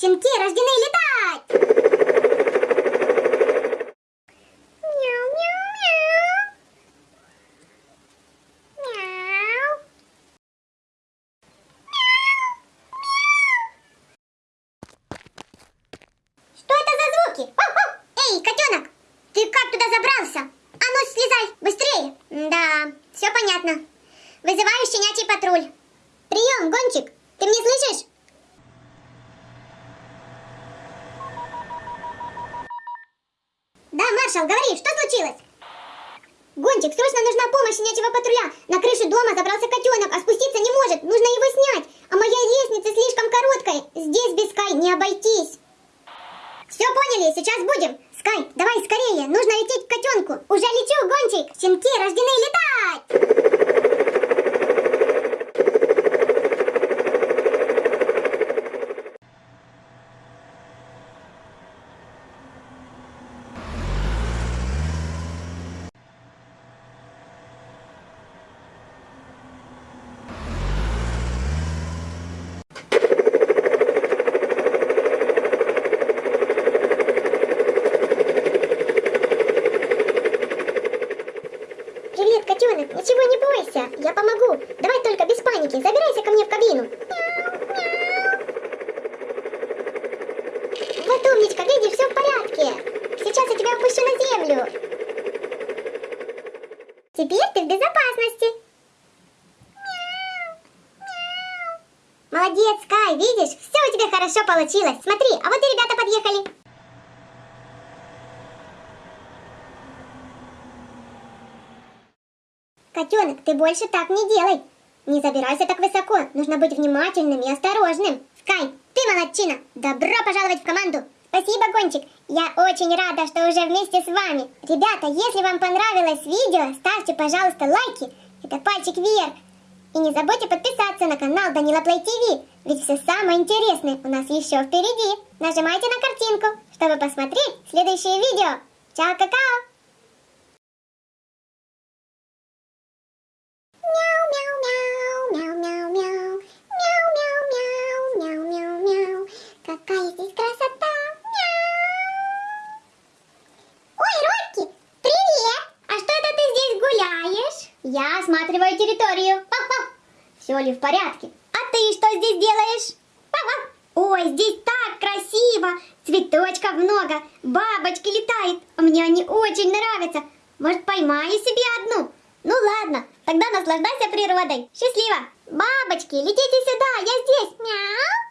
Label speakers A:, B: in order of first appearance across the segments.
A: Щенки рождены летать! Мяу-мяу-мяу. Мяу. Что это за звуки? Эй, котенок, ты как туда забрался? А ну, слезай, быстрее! Да, все понятно. Вызываю щенячий патруль. Прием, гончик, ты меня слышишь? Маршал, говори, что случилось? Гончик, срочно нужна помощь щенячьего патруля. На крыше дома забрался котенок, а спуститься не может. Нужно его снять. А моя лестница слишком короткая. Здесь без Скай не обойтись. Все поняли, сейчас будем. Скай, давай скорее, нужно лететь к котенку. Уже лечу, Гончик. Щенки рождены летать. Привет, котенок, бойся, я помогу. Давай только без паники, забирайся ко мне в кабину. Вот умничка, видишь, все в порядке. Сейчас я тебя опущу на землю. Теперь ты в безопасности. Молодец, Кай, видишь, все у тебя хорошо получилось. Смотри, а вот и ребята подъехали. Котенок, ты больше так не делай. Не забирайся так высоко. Нужно быть внимательным и осторожным. Скай, ты молодчина. Добро пожаловать в команду. Спасибо, Гончик. Я очень рада, что уже вместе с вами. Ребята, если вам понравилось видео, ставьте, пожалуйста, лайки. Это пальчик вверх. И не забудьте подписаться на канал Данила Плей ТВ, ведь все самое интересное у нас еще впереди. Нажимайте на картинку, чтобы посмотреть следующее видео. Чао, Я осматриваю территорию. Все ли в порядке? А ты что здесь делаешь? Ой, здесь так красиво! Цветочков много, бабочки летают. Мне они очень нравятся. Может, поймаю себе одну? Ну ладно, тогда наслаждайся природой. Счастливо! Бабочки, летите сюда, я здесь. Мяу!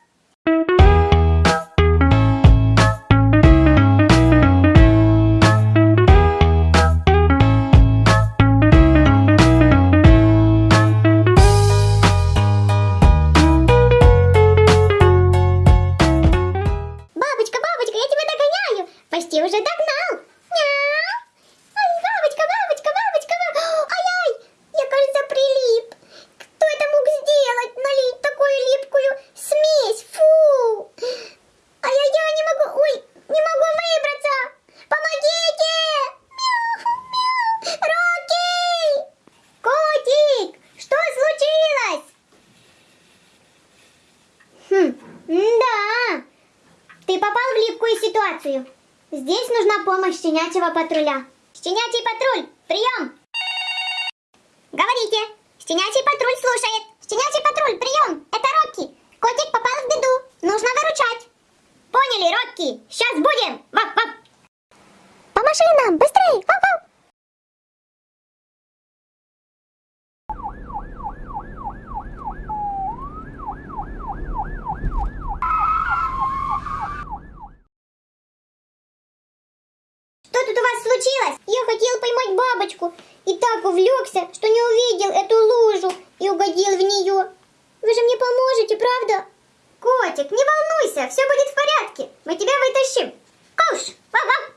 A: Помощь щенячьего патруля. Щенячий патруль, прием! Говорите. Щенячий патруль слушает. Щенячий патруль, прием. Это Рокки. Котик попал в беду. Нужно выручать. Поняли, Рокки? Сейчас будем. Вап-вап. По машинам, быстрей. Вап-вап. Что тут у вас случилось? Я хотел бабочку и так увлекся, что не увидел эту лужу и угодил в нее. Вы же мне поможете, правда? Котик, не волнуйся, все будет в порядке. Мы тебя вытащим. Куш, вау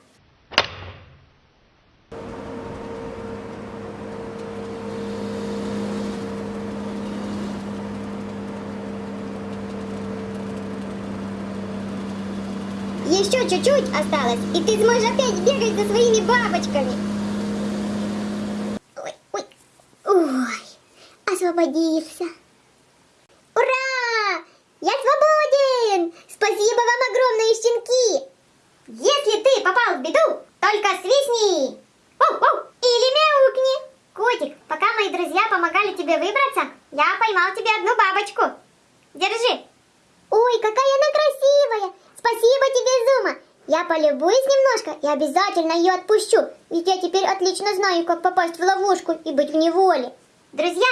A: Еще чуть-чуть осталось, и ты сможешь опять бегать за своими бабочками. Ой, ой, ой, освободился. Ура! Я свободен! Спасибо вам
B: огромные щенки. Если ты попал в беду, только свистни. Или мяукни. Котик, пока мои друзья помогали тебе выбраться, я поймал тебе одну бабочку. Держи. Ой, какая она красивая. Спасибо тебе, Зума. Я полюбуюсь немножко и обязательно ее отпущу, ведь я теперь отлично знаю, как попасть в ловушку и быть в неволе. Друзья!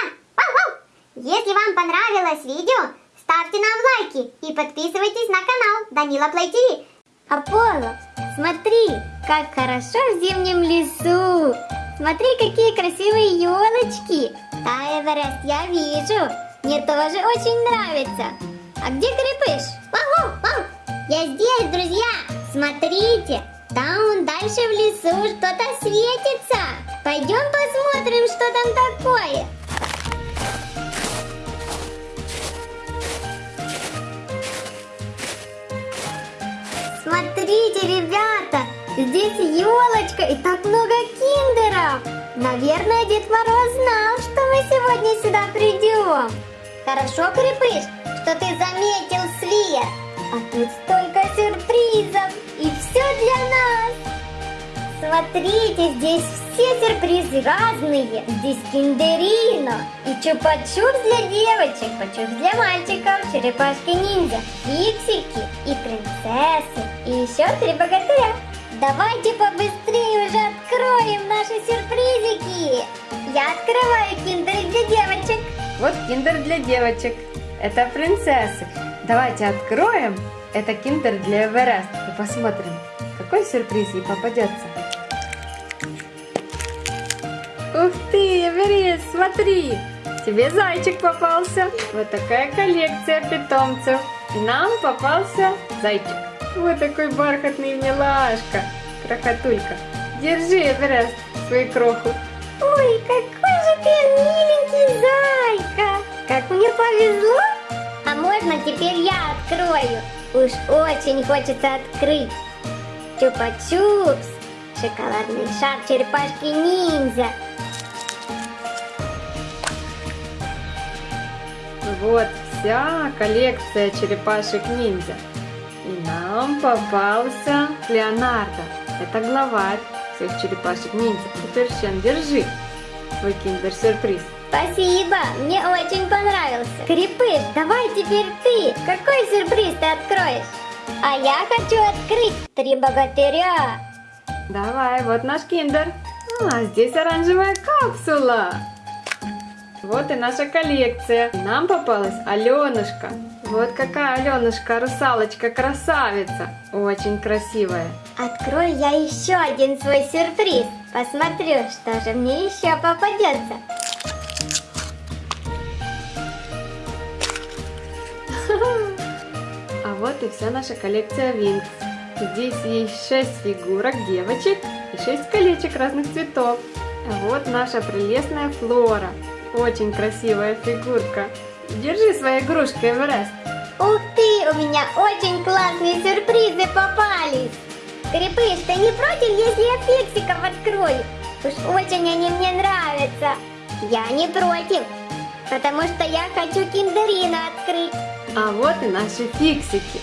B: Если вам понравилось видео, ставьте нам лайки и подписывайтесь на канал Данила Плей ТВ. Аполло, смотри, как хорошо в зимнем лесу. Смотри, какие красивые елочки. Да, Эверест, я вижу. Мне тоже очень нравится. А где крепыш? Вау, вау, я здесь, друзья. Смотрите, там дальше в лесу что-то светится. Пойдем посмотрим, что там такое. Смотрите, ребята, здесь елочка и так много киндеров. Наверное, Дед Мороз знал, что мы сегодня сюда придем. Хорошо, Крепыш, что ты заметил свет. А тут столько сюрпризов, и все для нас. Смотрите, здесь все сюрпризы разные. Здесь киндерино и чупа-чупс для девочек, чупс для мальчиков, черепашки-ниндзя, фиксики и принцессы, и еще три богатыря. Давайте побыстрее уже откроем наши сюрпризики. Я открываю киндер для девочек.
C: Вот киндер для девочек. Это принцессы. Давайте откроем. Это киндер для Эверест. И посмотрим, какой сюрприз ей попадется. Ух ты, Эверест, смотри. Тебе зайчик попался. Вот такая коллекция питомцев. И нам попался зайчик. Вот такой бархатный милашка. Крохотулька. Держи, Эверест, свою кроху.
B: Ой, какой же ты миленький зайка! Как мне повезло! А можно теперь я открою? Уж очень хочется открыть. Чупа-чупс, шоколадный шар черепашки-ниндзя.
C: Вот вся коллекция черепашек-ниндзя. И нам попался Леонардо. Это главарь всех черепашек-ниндзя. Теперь, Шен, держи свой киндер-сюрприз.
B: Спасибо, мне очень понравился. Крепыш, давай теперь ты. Какой сюрприз ты откроешь? А я хочу открыть три богатыря.
C: Давай, вот наш киндер. А, здесь оранжевая капсула. Вот и наша коллекция. Нам попалась Аленушка. Вот какая Аленушка, русалочка, красавица. Очень красивая.
B: Открою я еще один свой сюрприз. Посмотрю, что же мне еще попадется.
C: А вот и вся наша коллекция Винкс. Здесь есть 6 фигурок девочек и 6 колечек разных цветов. А вот наша прелестная Флора. Очень красивая фигурка. Держи свои игрушки, Эверест.
B: Ух ты, у меня очень классные сюрпризы попались. Крепыш, ты не против, если я фиксиков открою? Уж очень они мне нравятся. Я не против, потому что я хочу киндерину открыть.
C: А вот и наши фиксики.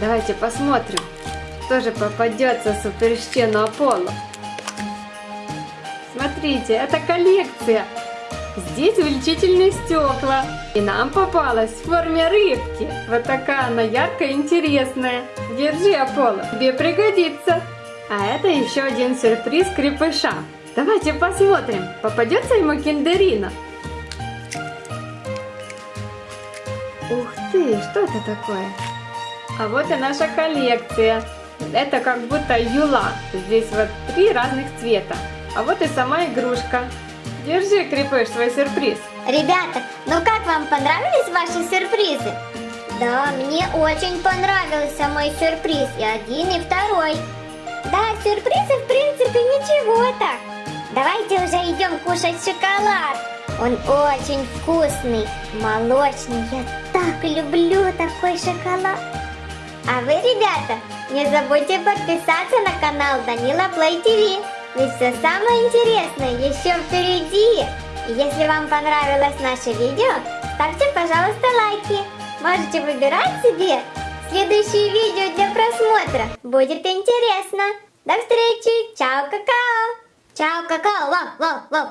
C: Давайте посмотрим, что же попадется суперщену Аполло. Смотрите, это коллекция. Здесь увеличительные стекла. И нам попалась в форме рыбки. Вот такая она яркая и интересная. Держи, Аполло, тебе пригодится. А это еще один сюрприз крепыша. Давайте посмотрим, попадется ему киндерина. Ух ты, что это такое? А вот и наша коллекция. Это как будто юла. Здесь вот три разных цвета. А вот и сама игрушка. Держи, Крепыш, свой сюрприз.
B: Ребята, ну как вам понравились ваши сюрпризы? Да, мне очень понравился мой сюрприз, и один, и второй. Да, сюрпризы в принципе ничего так. Давайте уже идем кушать шоколад. Он очень вкусный, молочный. Я так люблю такой шоколад. А вы, ребята, не забудьте подписаться на канал Данила Плей ТВ. Ведь все самое интересное еще впереди. Если вам понравилось наше видео, ставьте, пожалуйста, лайки. Можете выбирать себе следующее видео для просмотра. Будет интересно. До встречи. Чао, какао. Чао, какао. Вау, вау, вау.